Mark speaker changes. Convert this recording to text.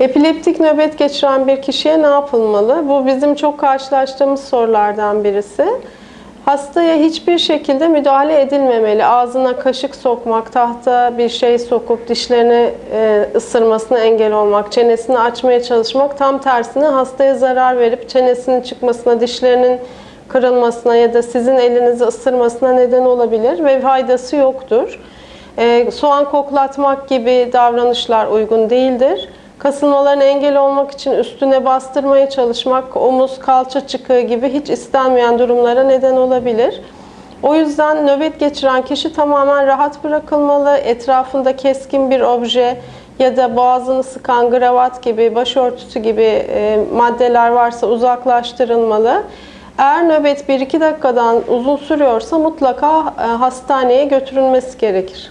Speaker 1: Epileptik nöbet geçiren bir kişiye ne yapılmalı? Bu bizim çok karşılaştığımız sorulardan birisi. Hastaya hiçbir şekilde müdahale edilmemeli. Ağzına kaşık sokmak, tahta bir şey sokup dişlerini e, ısırmasına engel olmak, çenesini açmaya çalışmak tam tersine hastaya zarar verip çenesinin çıkmasına, dişlerinin kırılmasına ya da sizin elinizi ısırmasına neden olabilir ve faydası yoktur. E, soğan koklatmak gibi davranışlar uygun değildir. Kasılmalarına engel olmak için üstüne bastırmaya çalışmak, omuz, kalça çıkığı gibi hiç istenmeyen durumlara neden olabilir. O yüzden nöbet geçiren kişi tamamen rahat bırakılmalı. Etrafında keskin bir obje ya da boğazını sıkan gravat gibi, başörtüsü gibi e, maddeler varsa uzaklaştırılmalı. Eğer nöbet 1-2 dakikadan uzun sürüyorsa mutlaka e, hastaneye götürülmesi gerekir.